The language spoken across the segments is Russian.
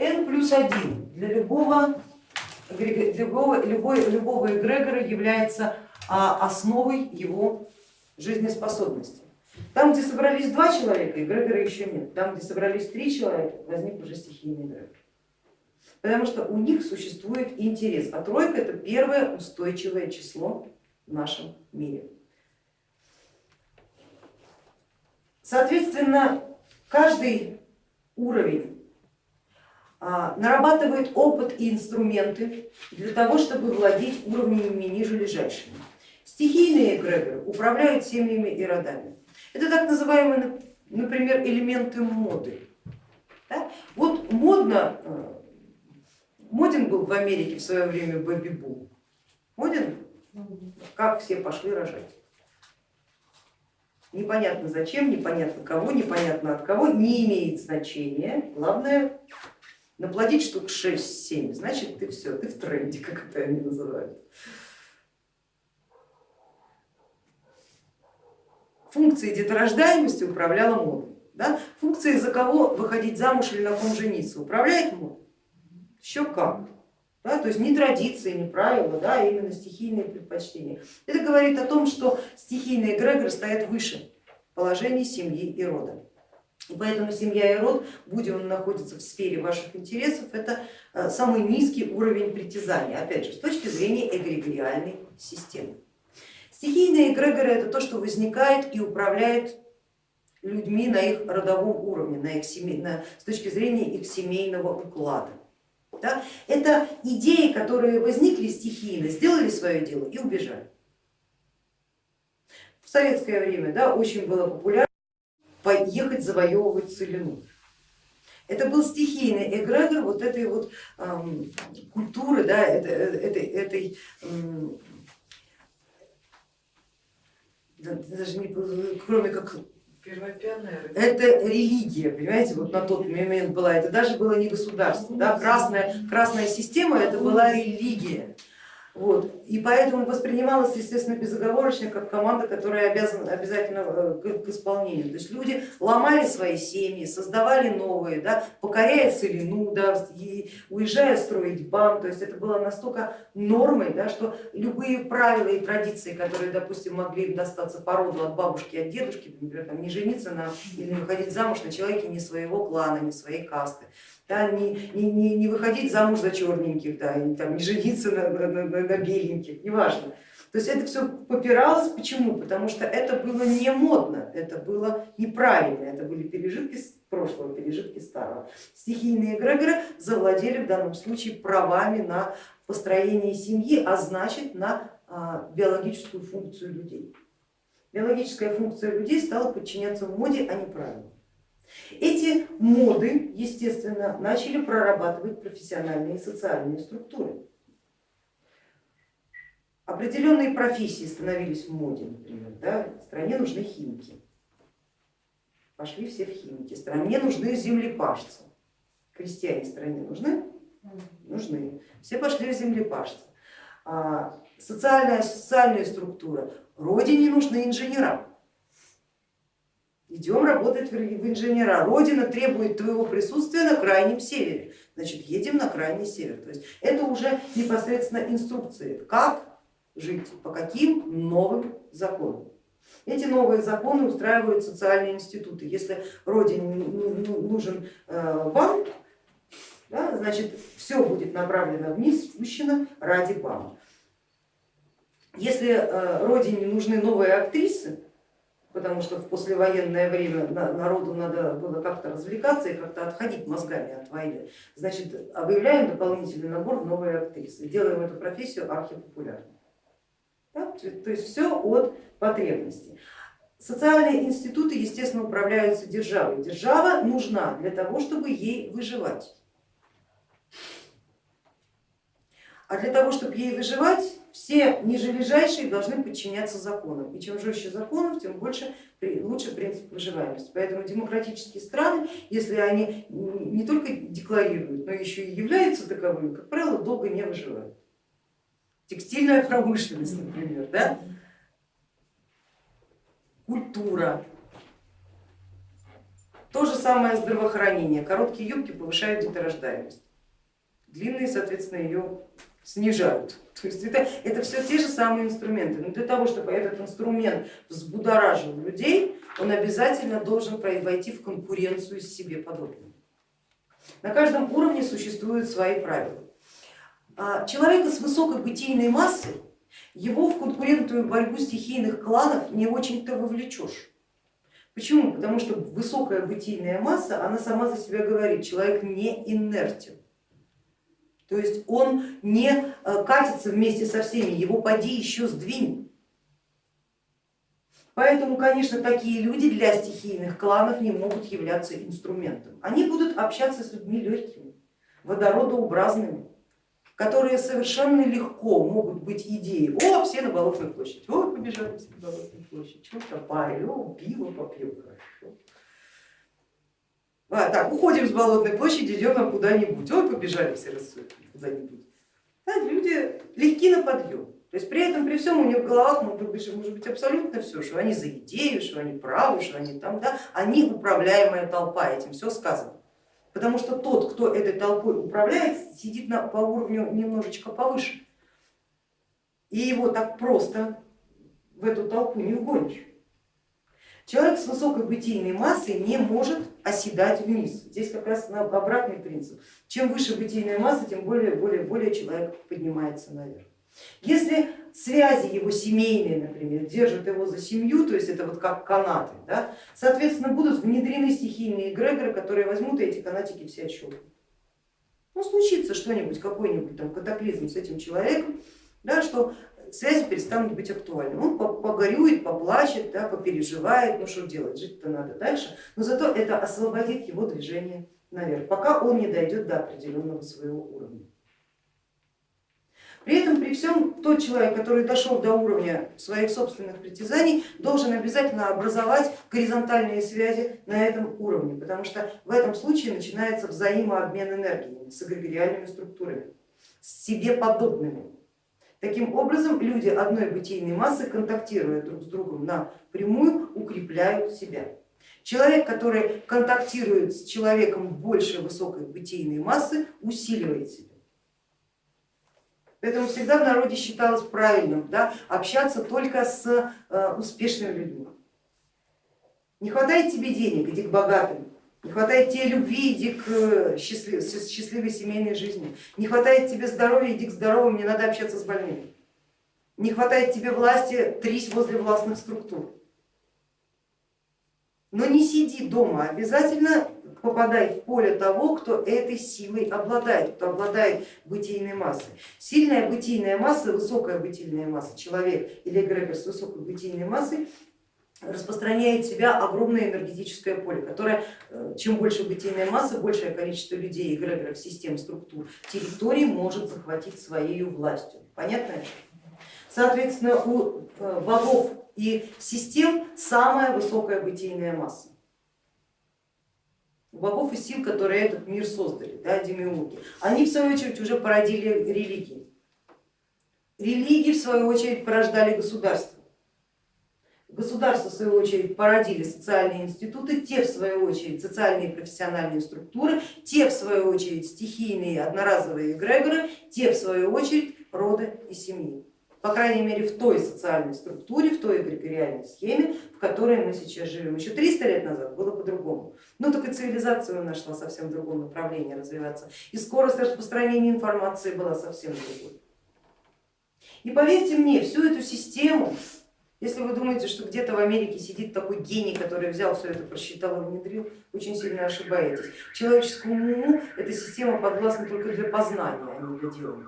n плюс 1 для любого, любого, любой, любого эгрегора является а, основой его жизнеспособности. Там, где собрались два человека, эгрегора еще нет. Там, где собрались три человека, возник уже стихийный эгрегор. Потому что у них существует интерес, а тройка это первое устойчивое число в нашем мире. Соответственно, каждый уровень нарабатывает опыт и инструменты для того, чтобы владеть уровнями ниже лежащими. Стихийные эгрегоры управляют семьями и родами. Это так называемые, например, элементы моды. Да? Вот модно, э, моден был в Америке в свое время бэби-бум. Моден? Как все пошли рожать. Непонятно зачем, непонятно кого, непонятно от кого, не имеет значения. Главное наплодить штук 6-7, значит ты все, ты в тренде, как это они называют. функцией деторождаемости управляла модой. Да? Функцией за кого выходить замуж или на ком жениться управляет мода? Еще как. Да? То есть не традиции, не правила, да, а именно стихийные предпочтения. Это говорит о том, что стихийные эгрегоры стоят выше положений семьи и рода. И поэтому семья и род, будь он находится в сфере ваших интересов, это э, самый низкий уровень притязания, опять же, с точки зрения эгрегориальной системы. Стихийные эгрегоры это то, что возникает и управляет людьми на их родовом уровне, на их семей, на, с точки зрения их семейного уклада. Да? Это идеи, которые возникли стихийно, сделали свое дело и убежали. В советское время да, очень было популярно поехать завоевывать целину. Это был стихийный эгрегор вот этой вот эм, культуры, да, этой, этой, этой эм, даже не, кроме как это религия, понимаете, вот на тот момент была, это даже было не государство, да? красная, красная система это была религия. Вот. И поэтому воспринималось, естественно, безоговорочно как команда, которая обязана обязательно э, к исполнению. То есть люди ломали свои семьи, создавали новые, да, покоряя целину, да, уезжая строить бан. То есть это было настолько нормой, да, что любые правила и традиции, которые, допустим, могли достаться по роду от бабушки, от дедушки, например, там, не жениться на, или выходить замуж на человеке не своего клана, не своей касты, да, не, не, не выходить замуж за черненьких, да, и, там, не жениться на, на, на, на беленьких, неважно. То есть это все попиралось, почему? Потому что это было не модно, это было неправильно, это были пережитки прошлого, пережитки старого. Стихийные эгрегоры завладели в данном случае правами на построение семьи, а значит на а, биологическую функцию людей. Биологическая функция людей стала подчиняться моде, а не правилам. Эти моды, естественно, начали прорабатывать профессиональные и социальные структуры. Определенные профессии становились в моде, например, да? стране нужны химики, пошли все в химики, стране нужны землепашцы, крестьяне стране нужны? Нужны, все пошли в землепашцы. А социальная, социальная структура, родине нужны инженера, идем работать в инженера. Родина требует твоего присутствия на крайнем севере, значит едем на крайний север. То есть это уже непосредственно инструкции, как жить, по каким новым законам. Эти новые законы устраивают социальные институты. Если родине нужен э, банк, да, значит все будет направлено вниз, спущено ради банка. Если э, родине нужны новые актрисы, потому что в послевоенное время народу надо было как-то развлекаться и как-то отходить мозгами от войны. Значит, объявляем дополнительный набор в новые актрисы, делаем эту профессию архипопулярной. То есть все от потребностей. Социальные институты, естественно, управляются державой. Держава нужна для того, чтобы ей выживать. А для того, чтобы ей выживать, все нижележащие должны подчиняться законам. И чем жестче законов, тем больше, лучше принцип выживаемости. Поэтому демократические страны, если они не только декларируют, но еще и являются таковыми, как правило, долго не выживают. Текстильная промышленность, например, да? культура, То же самое здравоохранение. Короткие юбки повышают деторождаемость, длинные, соответственно, ее снижают. То есть это, это все те же самые инструменты. Но для того, чтобы этот инструмент взбудоражил людей, он обязательно должен войти в конкуренцию с себе подобными. На каждом уровне существуют свои правила. А человека с высокой бытийной массой, его в конкурентную борьбу стихийных кланов не очень-то вовлечешь. Почему? Потому что высокая бытийная масса, она сама за себя говорит, человек не инертен. То есть он не э, катится вместе со всеми, его поди еще сдвинь. Поэтому, конечно, такие люди для стихийных кланов не могут являться инструментом. Они будут общаться с людьми легкими, водородообразными, которые совершенно легко могут быть идеей, о, все на Болотную площадь, о, побежали все на Болотную площадь, чего там парень, о, пиво попьем, хорошо. А, так, уходим с Болотной площади, идем куда-нибудь, ой, побежали все куда-нибудь. Да, люди легки на подъем. То есть при этом, при всем у них в головах может быть, абсолютно все, что они за идею, что они правы, что они там, да, они управляемая толпа, этим все сказано. Потому что тот, кто этой толпой управляет, сидит на, по уровню немножечко повыше. И его так просто в эту толпу не вгонишь. Человек с высокой бытийной массой не может оседать вниз. Здесь как раз обратный принцип. Чем выше бытийная масса, тем более, более, более человек поднимается наверх. Если связи его семейные, например, держат его за семью, то есть это вот как канаты, да, соответственно будут внедрены стихийные эгрегоры, которые возьмут и эти канатики все отщелкнут. Ну случится что-нибудь, какой-нибудь там катаклизм с этим человеком, да, что связи перестанут быть актуальными. Он погорюет, поплачет, да, попереживает, ну что делать, жить-то надо дальше, но зато это освободит его движение наверх, пока он не дойдет до определенного своего уровня. При этом, при всем, тот человек, который дошел до уровня своих собственных притязаний, должен обязательно образовать горизонтальные связи на этом уровне, потому что в этом случае начинается взаимообмен энергиями с эгрегориальными структурами, с себе подобными. Таким образом, люди одной бытийной массы, контактируя друг с другом напрямую, укрепляют себя. Человек, который контактирует с человеком большей высокой бытийной массы, усиливает себя. Поэтому всегда в народе считалось правильным да, общаться только с э, успешными людьми. Не хватает тебе денег, иди к богатым. Не хватает тебе любви, иди к э, счастлив, счастливой семейной жизни. Не хватает тебе здоровья, иди к здоровым, не надо общаться с больными. Не хватает тебе власти, трись возле властных структур. Но не сиди дома, обязательно попадай в поле того, кто этой силой обладает, кто обладает бытийной массой. Сильная бытийная масса, высокая бытийная масса, человек или эгрегор с высокой бытийной массой распространяет в себя огромное энергетическое поле, которое, э, чем больше бытийная масса, большее количество людей, эгрегоров, систем, структур, территорий может захватить своей властью. Понятно? Соответственно, у э, богов и систем самая высокая бытийная масса богов и сил, которые этот мир создали, да, демиурги. Они в свою очередь уже породили религии. Религии в свою очередь порождали государства. Государства в свою очередь породили социальные институты, те в свою очередь социальные и профессиональные структуры, те в свою очередь стихийные одноразовые эгрегоры, те в свою очередь роды и семьи по крайней мере в той социальной структуре, в той эгрегориальной схеме, в которой мы сейчас живем. Еще 300 лет назад было по-другому. Ну только цивилизация нашла совсем в другом направлении развиваться и скорость распространения информации была совсем другой. И поверьте мне, всю эту систему, если вы думаете, что где-то в Америке сидит такой гений, который взял все это, просчитал и внедрил, очень сильно ошибаетесь. Человеческому уму эта система подвластна только для познания, а не для делания.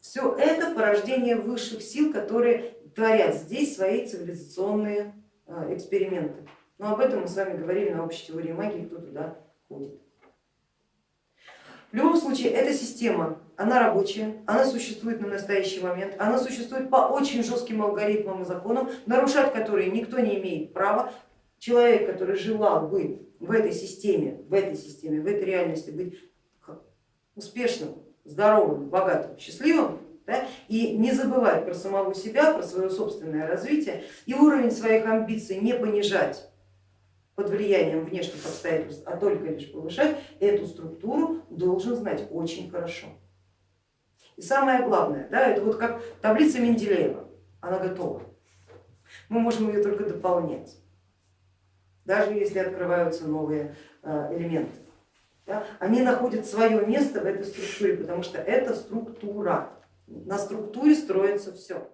Все это порождение высших сил, которые творят здесь свои цивилизационные э, эксперименты. Но об этом мы с вами говорили на общей теории магии, кто туда ходит. В любом случае, эта система, она рабочая, она существует на настоящий момент, она существует по очень жестким алгоритмам и законам, нарушать которые никто не имеет права. Человек, который желал бы в этой системе, в этой системе, в этой реальности быть успешным, здоровым, богатым, счастливым да, и не забывать про самого себя, про свое собственное развитие и уровень своих амбиций не понижать, под влиянием внешних обстоятельств, а только лишь повышать, эту структуру должен знать очень хорошо. И самое главное, да, это вот как таблица Менделеева, она готова. Мы можем ее только дополнять, даже если открываются новые э, элементы. Да, они находят свое место в этой структуре, потому что это структура. На структуре строится все.